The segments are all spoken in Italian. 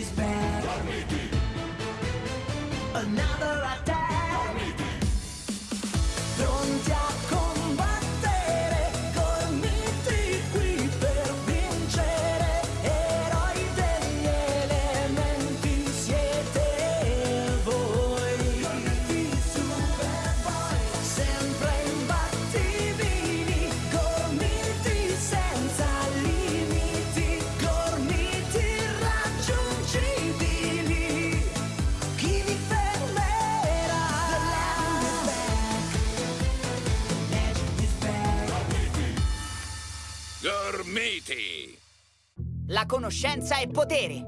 It's bad. Gormiti! La conoscenza è potere.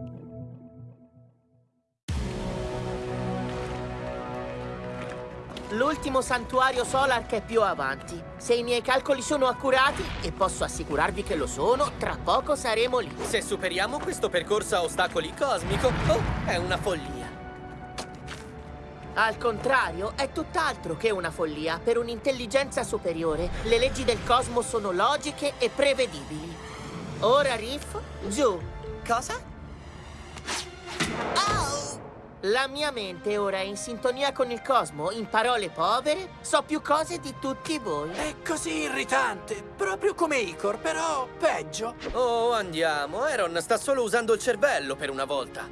L'ultimo santuario Solark è più avanti. Se i miei calcoli sono accurati, e posso assicurarvi che lo sono, tra poco saremo lì. Se superiamo questo percorso a ostacoli cosmico, oh, è una follia. Al contrario, è tutt'altro che una follia. Per un'intelligenza superiore, le leggi del cosmo sono logiche e prevedibili. Ora, Riff, giù. Cosa? La mia mente ora è in sintonia con il cosmo. In parole povere, so più cose di tutti voi. È così irritante, proprio come Icor, però peggio. Oh, andiamo. Aaron sta solo usando il cervello per una volta.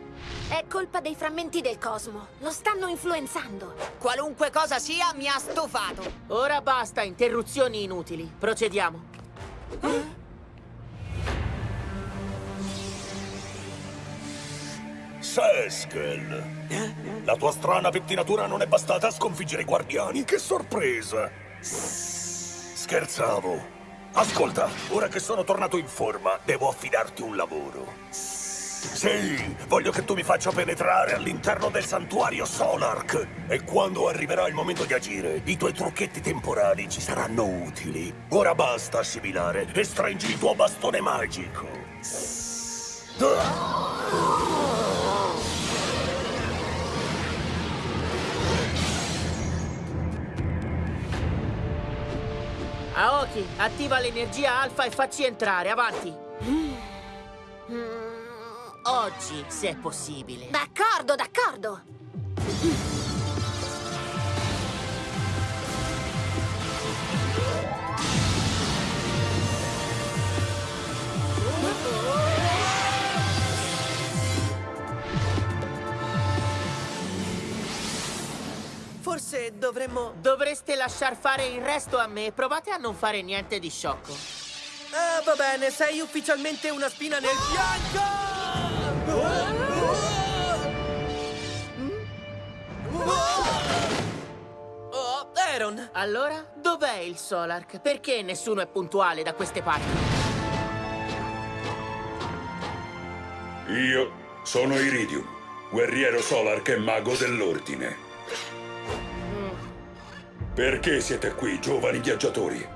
È colpa dei frammenti del cosmo. Lo stanno influenzando. Qualunque cosa sia, mi ha stufato. Ora basta interruzioni inutili. Procediamo. Seskel! La tua strana pettinatura non è bastata a sconfiggere i guardiani? Che sorpresa! Scherzavo. Ascolta, ora che sono tornato in forma, devo affidarti un lavoro. Sì, voglio che tu mi faccia penetrare all'interno del santuario Solark. E quando arriverà il momento di agire, i tuoi trucchetti temporali ci saranno utili. Ora basta assimilare e stringi il tuo bastone magico. Aoki, attiva l'energia alfa e facci entrare, avanti. Mm, Oggi, se è possibile. D'accordo, d'accordo. Forse dovremmo... Dovreste lasciar fare il resto a me. Provate a non fare niente di sciocco. Ah, va bene, sei ufficialmente una spina nel fianco! Oh, Aaron! Allora, dov'è il Solark? Perché nessuno è puntuale da queste parti? Io sono Iridium, guerriero Solark e mago dell'ordine. Perché siete qui, giovani viaggiatori?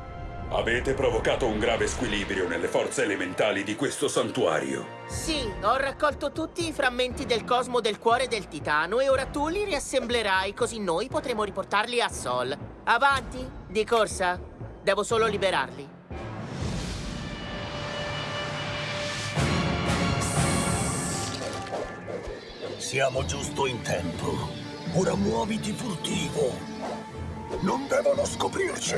Avete provocato un grave squilibrio nelle forze elementali di questo santuario. Sì, ho raccolto tutti i frammenti del cosmo del cuore del titano e ora tu li riassemblerai così noi potremo riportarli a Sol. Avanti, di corsa. Devo solo liberarli. Siamo giusto in tempo. Ora muoviti furtivo. Non devono scoprirci.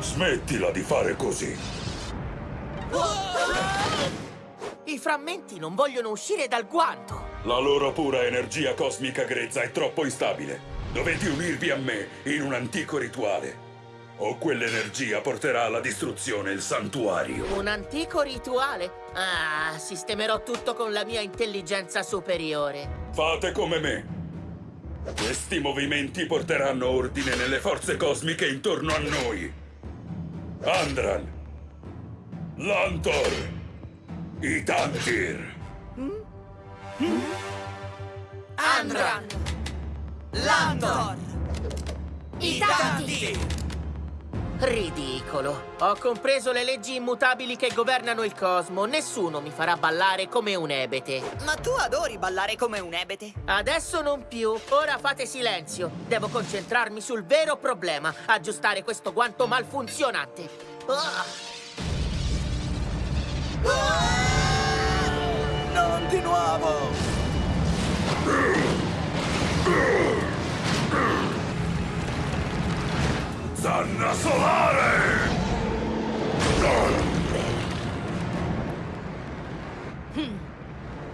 Smettila di fare così. I frammenti non vogliono uscire dal guanto. La loro pura energia cosmica grezza è troppo instabile. Dovete unirvi a me in un antico rituale. O quell'energia porterà alla distruzione il santuario. Un antico rituale? Ah, sistemerò tutto con la mia intelligenza superiore. Fate come me. Questi movimenti porteranno ordine nelle forze cosmiche intorno a noi. Andran. Lantor. Itantir. Andran! Landor! I tanti! Ridicolo. Ho compreso le leggi immutabili che governano il cosmo. Nessuno mi farà ballare come un ebete. Ma tu adori ballare come un ebete. Adesso non più. Ora fate silenzio. Devo concentrarmi sul vero problema. Aggiustare questo guanto malfunzionante. Ah! Non di nuovo! Zanna solare!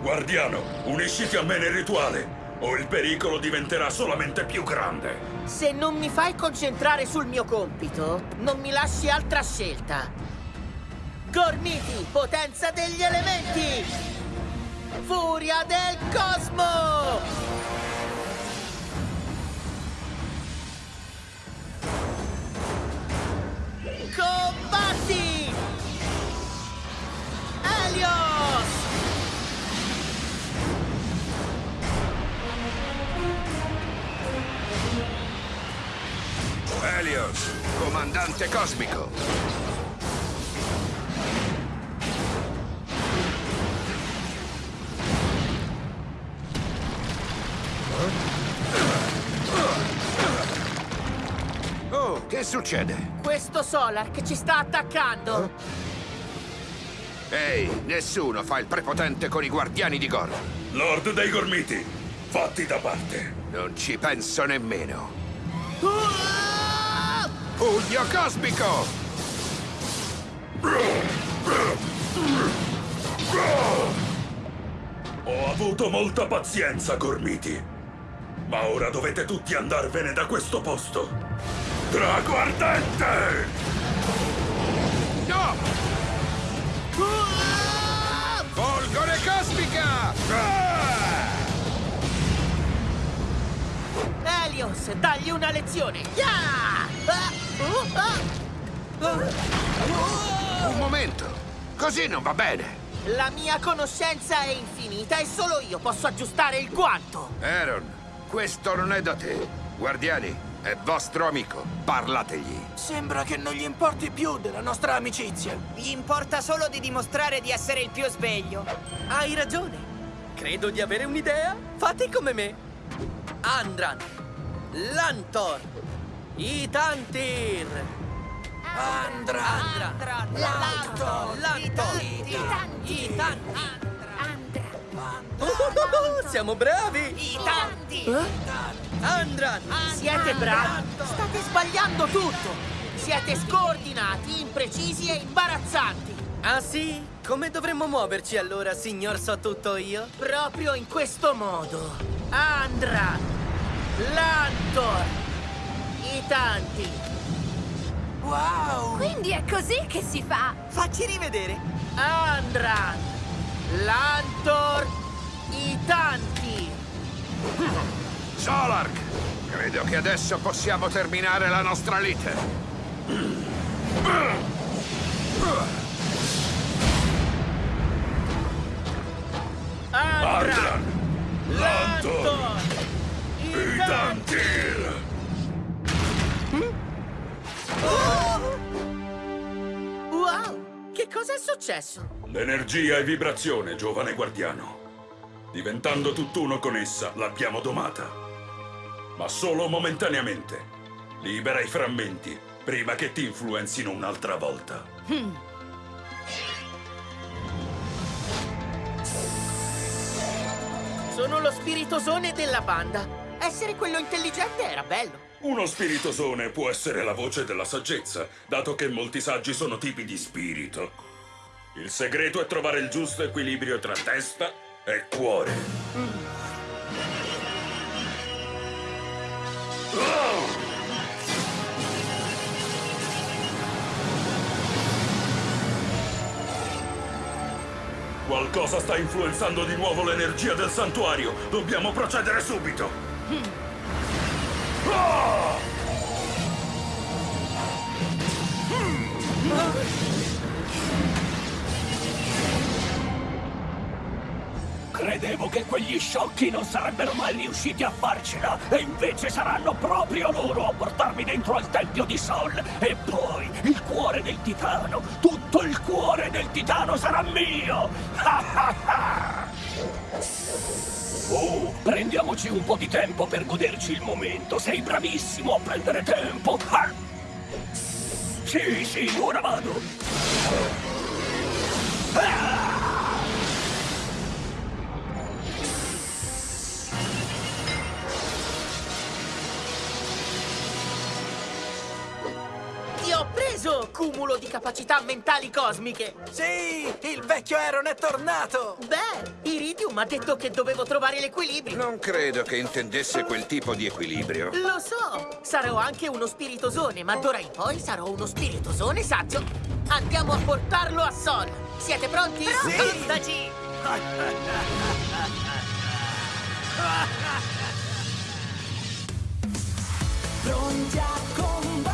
Guardiano, unisciti a me nel rituale, o il pericolo diventerà solamente più grande. Se non mi fai concentrare sul mio compito, non mi lasci altra scelta. Gormiti, potenza degli elementi! Furia del cosmo! Helios, comandante cosmico. Oh, che succede? Questo Solark ci sta attaccando! Ehi, nessuno fa il prepotente con i guardiani di Gor. Lord dei Gormiti, fatti da parte. Non ci penso nemmeno. Pugno cosmico! Ho avuto molta pazienza, Gormiti. Ma ora dovete tutti andarvene da questo posto. Drago ardente! No! Folgore cosmica! Helios, dagli una lezione! Ya! Un momento! Così non va bene! La mia conoscenza è infinita e solo io posso aggiustare il guanto! Aaron, questo non è da te. Guardiani, è vostro amico. Parlategli. Sembra che non gli importi più della nostra amicizia. Gli importa solo di dimostrare di essere il più sveglio. Hai ragione. Credo di avere un'idea. Fate come me. Andran, Lantor, Itantir. Andra! Andran, Lantor, Lantor, Itanti. Itantir. Andra! Oh, siamo bravi. I tanti! Andran, Siete bravi! State sbagliando tutto! Siete scordinati, imprecisi e imbarazzanti! Ah sì? Come dovremmo muoverci allora, signor so tutto io? Proprio in questo modo! Andra! Lantor! I tanti! Wow! Quindi è così che si fa! Facci rivedere. Andran! Lantor! I tanti! Solark! Credo che adesso possiamo terminare la nostra lite. Successo? L'energia è vibrazione, giovane guardiano. Diventando tutt'uno con essa, l'abbiamo domata. Ma solo momentaneamente. Libera i frammenti, prima che ti influenzino un'altra volta. Sono lo spiritosone della banda. Essere quello intelligente era bello. Uno spiritosone può essere la voce della saggezza, dato che molti saggi sono tipi di spirito. Il segreto è trovare il giusto equilibrio tra testa e cuore. Oh! Qualcosa sta influenzando di nuovo l'energia del santuario. Dobbiamo procedere subito. Ah! Credevo che quegli sciocchi non sarebbero mai riusciti a farcela e invece saranno proprio loro a portarmi dentro al Tempio di Sol e poi il cuore del titano, tutto il cuore del titano sarà mio! Oh, prendiamoci un po' di tempo per goderci il momento. Sei bravissimo a prendere tempo. Ah! Sì, sì, ora vado. Ti cumulo di capacità mentali cosmiche! Sì, il vecchio Aaron è tornato! Beh, Iridium ha detto che dovevo trovare l'equilibrio. Non credo che intendesse quel tipo di equilibrio. Lo so, sarò anche uno spiritosone, ma d'ora in poi sarò uno spiritosone saggio. Andiamo a portarlo a Sol. Siete pronti? Sì! Pronti a